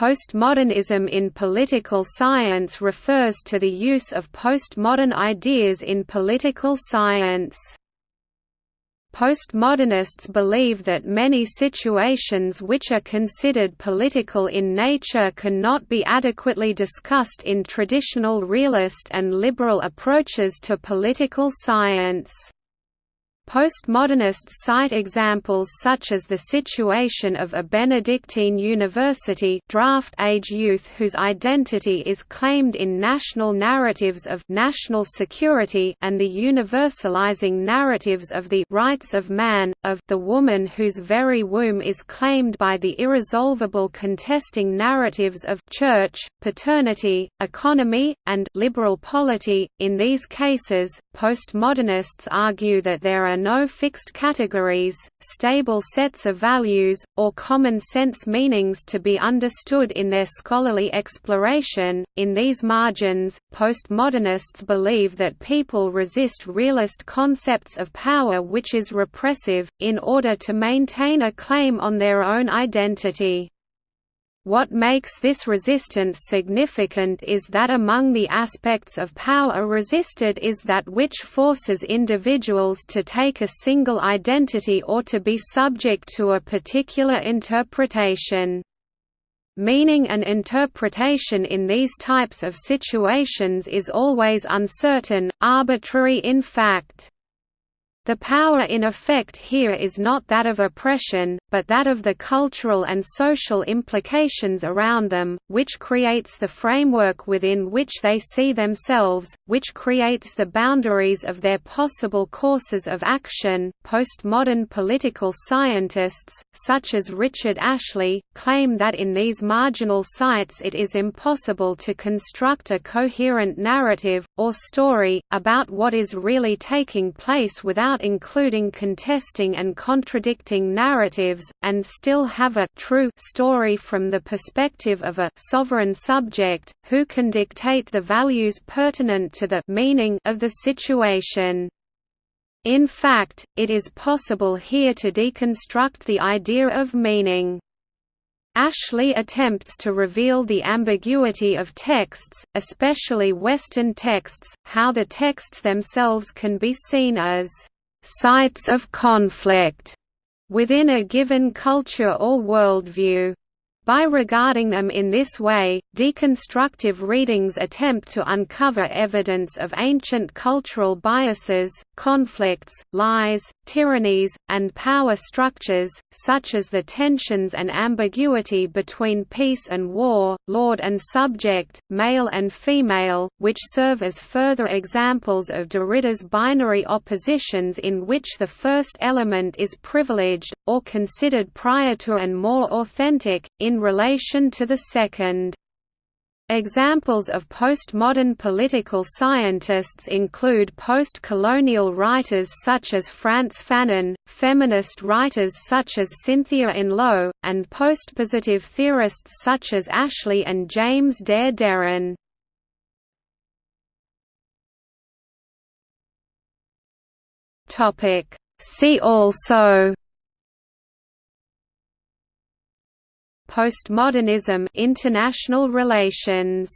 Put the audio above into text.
Postmodernism in political science refers to the use of postmodern ideas in political science. Postmodernists believe that many situations which are considered political in nature cannot be adequately discussed in traditional realist and liberal approaches to political science. Postmodernists cite examples such as the situation of a Benedictine university draft-age youth whose identity is claimed in national narratives of national security and the universalizing narratives of the rights of man, of the woman whose very womb is claimed by the irresolvable contesting narratives of church, paternity, economy, and liberal polity. In these cases, postmodernists argue that there are no fixed categories, stable sets of values, or common sense meanings to be understood in their scholarly exploration. In these margins, postmodernists believe that people resist realist concepts of power which is repressive, in order to maintain a claim on their own identity. What makes this resistance significant is that among the aspects of power resisted is that which forces individuals to take a single identity or to be subject to a particular interpretation. Meaning and interpretation in these types of situations is always uncertain, arbitrary in fact. The power in effect here is not that of oppression, but that of the cultural and social implications around them, which creates the framework within which they see themselves, which creates the boundaries of their possible courses of action. Postmodern political scientists, such as Richard Ashley, claim that in these marginal sites it is impossible to construct a coherent narrative, or story, about what is really taking place without including contesting and contradicting narratives, and still have a true story from the perspective of a sovereign subject, who can dictate the values pertinent to the meaning of the situation. In fact, it is possible here to deconstruct the idea of meaning. Ashley attempts to reveal the ambiguity of texts, especially Western texts, how the texts themselves can be seen as sites of conflict within a given culture or worldview. By regarding them in this way, deconstructive readings attempt to uncover evidence of ancient cultural biases, conflicts, lies, tyrannies, and power structures, such as the tensions and ambiguity between peace and war, lord and subject, male and female, which serve as further examples of Derrida's binary oppositions in which the first element is privileged, or considered prior to and more authentic, in relation to the second. Examples of postmodern political scientists include post-colonial writers such as Frantz Fanon, feminist writers such as Cynthia Enloe, and postpositive theorists such as Ashley and James Der Derian. See also Postmodernism international relations